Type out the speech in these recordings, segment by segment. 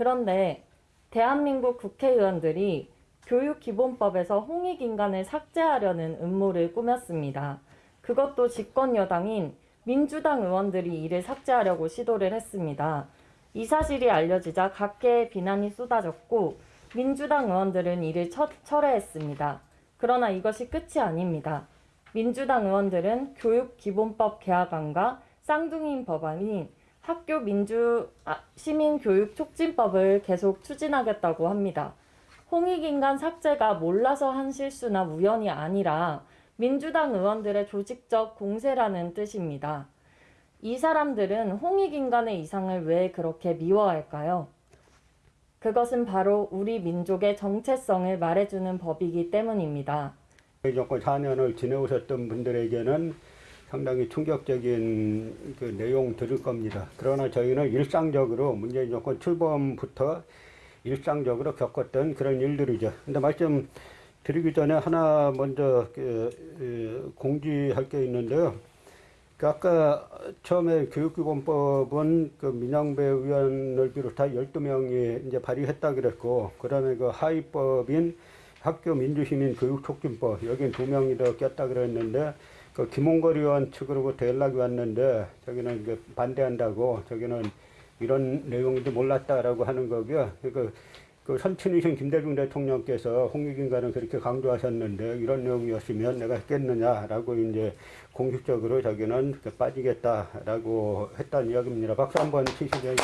그런데 대한민국 국회의원들이 교육기본법에서 홍익인간을 삭제하려는 음모를 꾸몄습니다. 그것도 집권 여당인 민주당 의원들이 이를 삭제하려고 시도를 했습니다. 이 사실이 알려지자 각계의 비난이 쏟아졌고 민주당 의원들은 이를 처, 철회했습니다. 그러나 이것이 끝이 아닙니다. 민주당 의원들은 교육기본법 개혁안과 쌍둥이인 법안인 학교 민주 아, 시민교육 촉진법을 계속 추진하겠다고 합니다. 홍익인간 삭제가 몰라서 한 실수나 우연이 아니라 민주당 의원들의 조직적 공세라는 뜻입니다. 이 사람들은 홍익인간의 이상을 왜 그렇게 미워할까요? 그것은 바로 우리 민족의 정체성을 말해주는 법이기 때문입니다. 정권 4년을 지내오셨던 분들에게는 상당히 충격적인 그 내용 들을 겁니다. 그러나 저희는 일상적으로 문재인 정권 출범부터 일상적으로 겪었던 그런 일들이죠. 근데 말씀 드리기 전에 하나 먼저 그, 그 공지할 게 있는데요. 그 아까 처음에 교육기본법은 그 민영배 의원을 비롯한 12명이 이제 발의했다 그랬고, 그 다음에 그 하위법인 학교 민주시민 교육촉진법, 여긴 두 명이 더 꼈다 그랬는데, 그 김홍걸 의원 측으로부터 연락이 왔는데, 저기는 그 반대한다고, 저기는 이런 내용인지 몰랐다라고 하는 거고요. 그, 그 선친이신 김대중 대통령께서 홍익인간은 그렇게 강조하셨는데 이런 내용이었으면 내가 했겠느냐라고 이제 공식적으로 자기는 빠지겠다라고 했다는 이야기입니다. 박수 한번 치시죠.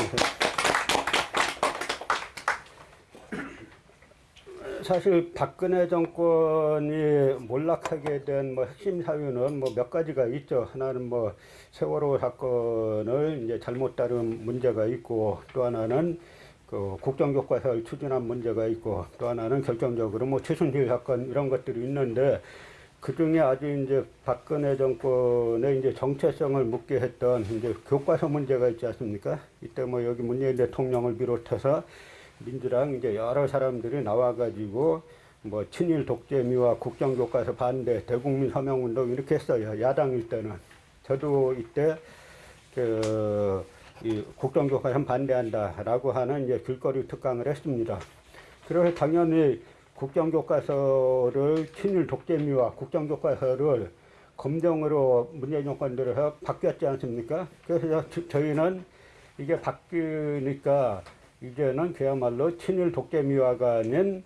사실 박근혜 정권이 몰락하게 된 뭐 핵심 사유는 뭐 몇 가지가 있죠. 하나는 뭐 세월호 사건을 이제 잘못 다룬 문제가 있고 또 하나는 그 국정교과서를 추진한 문제가 있고 또 하나는 결정적으로 뭐 최순실 사건 이런 것들이 있는데 그 중에 아주 이제 박근혜 정권의 이제 정체성을 묻게 했던 이제 교과서 문제가 있지 않습니까? 이때 뭐 여기 문재인 대통령을 비롯해서 민주당 이제 여러 사람들이 나와가지고 뭐 친일 독재미와 국정교과서 반대 대국민 서명운동 이렇게 했어요. 야당일 때는. 저도 이때 그, 이 국정교과서 반대한다라고 하는 이제 길거리 특강을 했습니다. 그래서 당연히 국정교과서를 친일 독재미와 국정교과서를 검정으로 문재인 정권 들어서 바뀌었지 않습니까? 그래서 저희는 이게 바뀌니까 이제는 그야말로 친일 독재미화가 아닌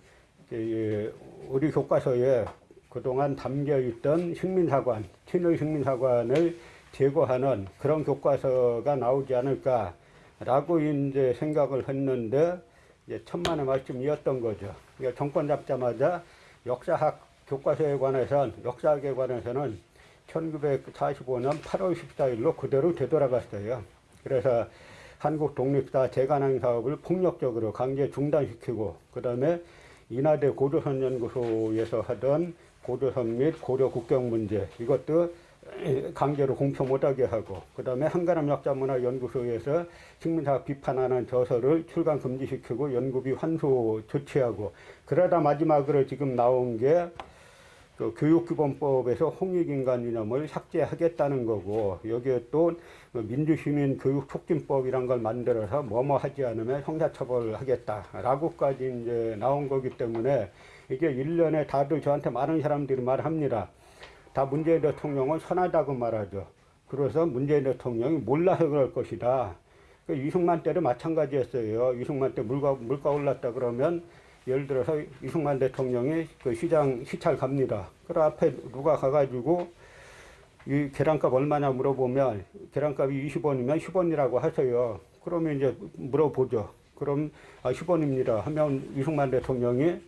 우리 교과서에 그동안 담겨있던 식민사관, 친일 식민사관을 제거하는 그런 교과서가 나오지 않을까라고 이제 생각을 했는데 이제 천만의 말씀이었던 거죠. 그러니까 정권 잡자마자 역사학 교과서에 관해서는 역사학에 관해서는 1945년 8월 14일로 그대로 되돌아갔어요. 그래서 한국 독립사 재간항 사업을 폭력적으로 강제 중단시키고 그 다음에 인하대 고조선 연구소에서 하던 고조선 및 고려 국경 문제 이것도 강제로 공표 못하게 하고 그 다음에 한가람 역사문화연구소에서 식민사 비판하는 저서를 출간 금지시키고 연구비 환수 조치하고 그러다 마지막으로 지금 나온 게 그 교육기본법에서 홍익인간 이념을 삭제하겠다는 거고 여기에 또 민주시민 교육촉진법이란 걸 만들어서 뭐뭐 하지 않으면 형사처벌하겠다라고까지 이제 나온 거기 때문에 이게 일년에 다들 저한테 많은 사람들이 말합니다. 다 문재인 대통령을 선하다고 말하죠. 그래서 문재인 대통령이 몰라서 그럴 것이다. 그 이승만 때도 마찬가지였어요. 이승만 때 물가, 물가 올랐다 그러면 예를 들어서 이승만 대통령이 그 시장 시찰 갑니다. 그 앞에 누가 가가지고 이 계란값 얼마냐 물어보면 계란값이 20원이면 10원이라고 하세요. 그러면 이제 물어보죠. 그럼 아 10원입니다 하면 이승만 대통령이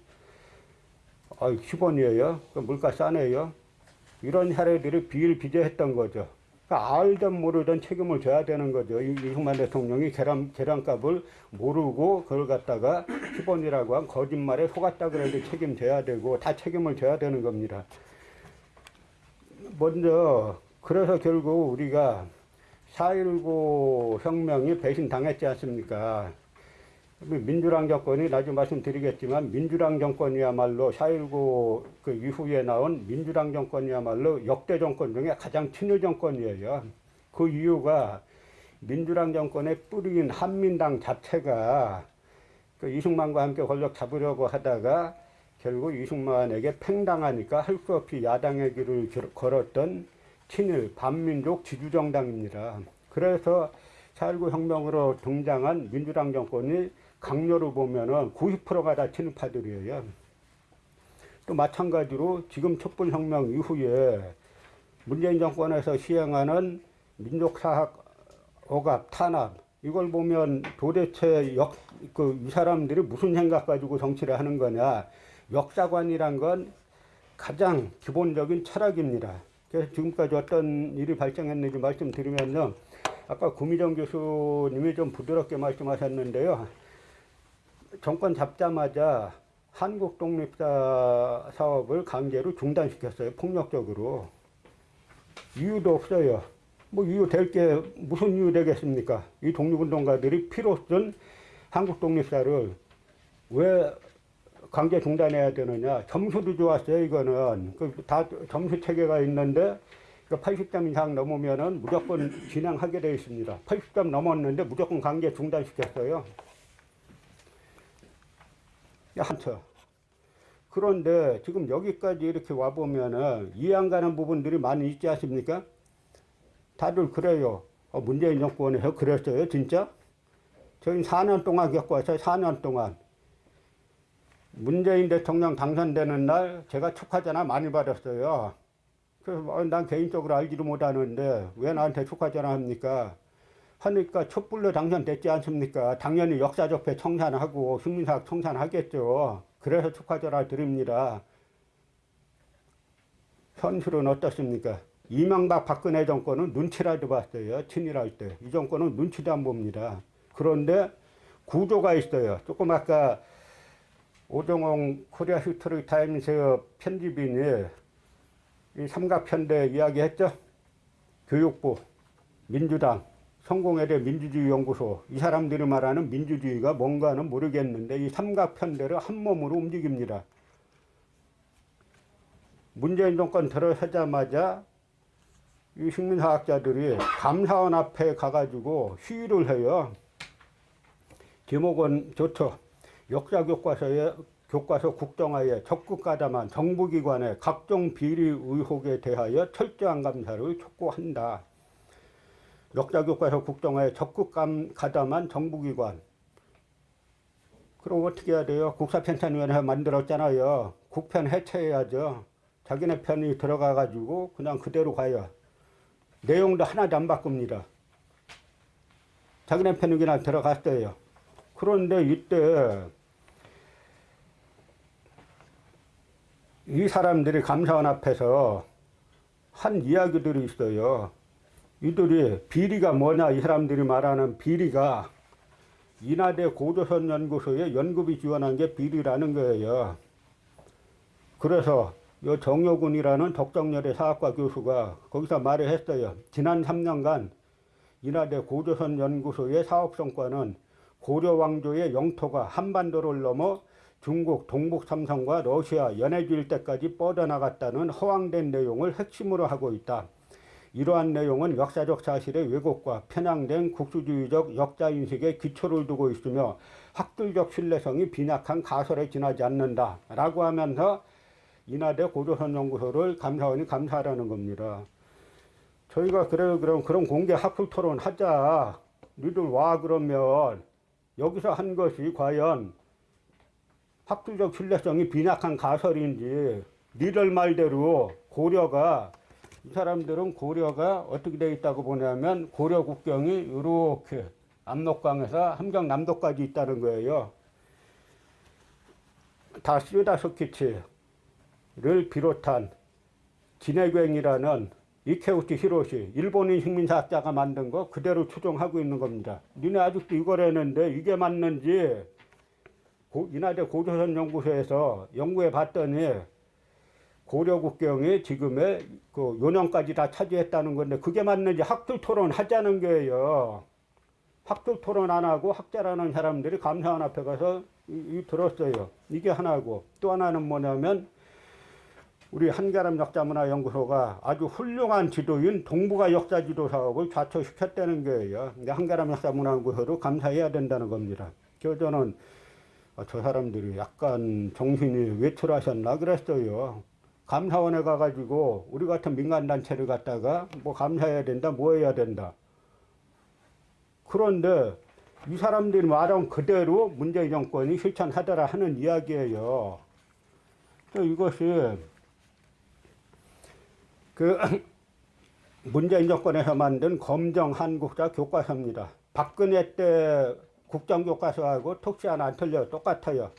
아 10원이에요. 그 물가 싸네요. 이런 사례들이 비일비재했던 거죠. 그러니까 알든 모르든 책임을 져야 되는 거죠. 이승만 대통령이 계란, 계란값을 모르고 그걸 갖다가 10원이라고 한 거짓말에 속았다 그래도 책임져야 되고 다 책임을 져야 되는 겁니다. 먼저 그래서 결국 우리가 4.19 혁명이 배신당했지 않습니까? 민주당 정권이 나중에 말씀드리겠지만 민주당 정권이야말로 4.19 그 이후에 나온 민주당 정권이야말로 역대 정권 중에 가장 친일 정권이에요. 그 이유가 민주당 정권의 뿌리인 한민당 자체가 그 이승만과 함께 권력 잡으려고 하다가 결국 이승만에게 팽당하니까 할 수 없이 야당의 길을 걸- 걸었던 친일 반민족 지주정당입니다. 그래서 4.19 혁명으로 등장한 민주당 정권이 강요로 보면은 90%가 다 친일파들이에요. 또 마찬가지로 지금 촛불혁명 이후에 문재인 정권에서 시행하는 민족사학 억압, 탄압 이걸 보면 도대체 역, 그, 이 사람들이 무슨 생각 가지고 정치를 하는 거냐. 역사관이란 건 가장 기본적인 철학입니다. 그래서 지금까지 어떤 일이 발생했는지 말씀드리면요. 아까 구미정 교수님이 좀 부드럽게 말씀하셨는데요. 정권 잡자마자 한국 독립사 사업을 강제로 중단시켰어요. 폭력적으로. 이유도 없어요. 뭐 이유 될 게 무슨 이유 되겠습니까? 이 독립운동가들이 피로 쓴 한국 독립사를 왜 강제 중단해야 되느냐? 점수도 좋았어요, 이거는. 그 다 점수 체계가 있는데 그 80점 이상 넘으면은 무조건 진행하게 되어 있습니다. 80점 넘었는데 무조건 강제 중단시켰어요. 한처. 그런데 지금 여기까지 이렇게 와보면은 이해 안 가는 부분들이 많이 있지 않습니까? 다들 그래요. 어, 문재인 정권에서 그랬어요, 진짜? 저희 4년 동안 겪어왔어요, 4년 동안. 문재인 대통령 당선되는 날 제가 축하전화 많이 받았어요. 그래서 어, 난 개인적으로 알지도 못하는데 왜 나한테 축하전화 합니까? 하니까 촛불로 당선됐지 않습니까? 당연히 역사적폐 청산하고 식민사학 청산하겠죠. 그래서 축하전화 드립니다. 현실은 어떻습니까? 이명박 박근혜 정권은 눈치라도 봤어요. 친일할 때. 이 정권은 눈치도 안 봅니다. 그런데 구조가 있어요. 조금 아까 오정홍 코리아 히스토리 타임스 편집인이 이 삼각편대 이야기했죠. 교육부, 민주당, 성공회대 민주주의 연구소 이 사람들이 말하는 민주주의가 뭔가는 모르겠는데 이 삼각편대를 한 몸으로 움직입니다. 문재인 정권 들어서자마자 이 식민사학자들이 감사원 앞에 가가지고 시위를 해요. 제목은 좋죠. 역사 교과서에 교과서 국정화에 적극 가담한 정부기관의 각종 비리 의혹에 대하여 철저한 감사를 촉구한다. 역사 교과서 국정화에 적극 감, 가담한 정부기관. 그럼 어떻게 해야 돼요? 국사편찬위원회 만들었잖아요. 국편 해체해야죠. 자기네 편이 들어가 가지고 그냥 그대로 가요. 내용도 하나도 안 바꿉니다. 자기네 편이 그냥 들어갔어요. 그런데 이때 이 사람들이 감사원 앞에서 한 이야기들이 있어요. 이들이 비리가 뭐냐 이 사람들이 말하는 비리가 인하대 고조선 연구소에 연구비 지원한 게 비리라는 거예요. 그래서 요 정효군이라는 덕정여대 사학과 교수가 거기서 말을 했어요. 지난 3년간 인하대 고조선 연구소의 사업 성과는 고려 왕조의 영토가 한반도를 넘어 중국 동북 삼성과 러시아 연해주 일대까지 뻗어나갔다는 허황된 내용을 핵심으로 하고 있다. 이러한 내용은 역사적 사실의 왜곡과 편향된 국수주의적 역사인식에 기초를 두고 있으며 학술적 신뢰성이 빈약한 가설에 지나지 않는다. 라고 하면서 인하대 고조선 연구소를 감사원이 감사하라는 겁니다. 저희가 그래요 그럼 그런 공개 학술 토론 하자. 니들 와 그러면 여기서 한 것이 과연 학술적 신뢰성이 빈약한 가설인지 니들 말대로 고려가 이 사람들은 고려가 어떻게 되어 있다고 보냐면 고려 국경이 이렇게 압록강에서 함경 남도까지 있다는 거예요. 다 시다소키치를 비롯한 진해교행이라는 이케우치 히로시 일본인 식민사학자가 만든 거 그대로 추종하고 있는 겁니다. 니네 아직도 이걸 했는데 이게 맞는지 고, 인하대 고조선 연구소에서 연구해 봤더니 고려 국경이 지금의 그 요령까지 다 차지했다는 건데 그게 맞는지 학술 토론 하자는 거예요. 학술 토론 안 하고 학자라는 사람들이 감사원 앞에 가서 이, 이 들었어요. 이게 하나고 또 하나는 뭐냐면 우리 한가람 역사문화연구소가 아주 훌륭한 지도인 동북아 역사지도 사업을 좌초시켰다는 거예요. 한가람 역사문화연구소도 감사해야 된다는 겁니다. 그래서 저는 아, 저 사람들이 약간 정신이 외출하셨나 그랬어요. 감사원에 가가지고 우리 같은 민간단체를 갖다가 뭐 감사해야 된다, 뭐 해야 된다. 그런데 이 사람들이 말한 그대로 문재인 정권이 실천하더라 하는 이야기예요. 또 이것이 그 문재인 정권에서 만든 검정 한국사 교과서입니다. 박근혜 때 국정교과서하고 특시 하나 안 틀려요. 똑같아요.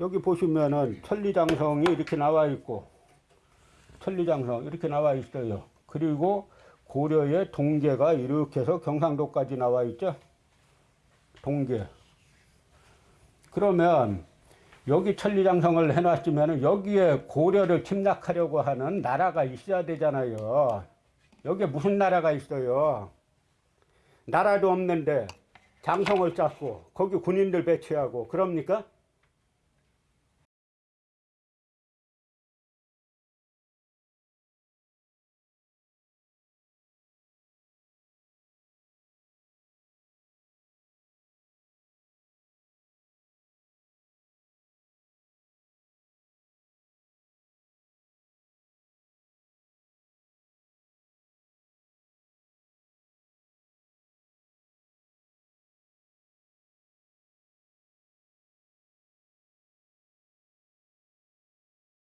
여기 보시면은 천리장성이 이렇게 나와 있고 천리장성 이렇게 나와 있어요. 그리고 고려의 동계가 이렇게 해서 경상도까지 나와 있죠. 동계. 그러면 여기 천리장성을 해놨으면 여기에 고려를 침략하려고 하는 나라가 있어야 되잖아요. 여기에 무슨 나라가 있어요? 나라도 없는데 장성을 쌓고 거기 군인들 배치하고 그럽니까?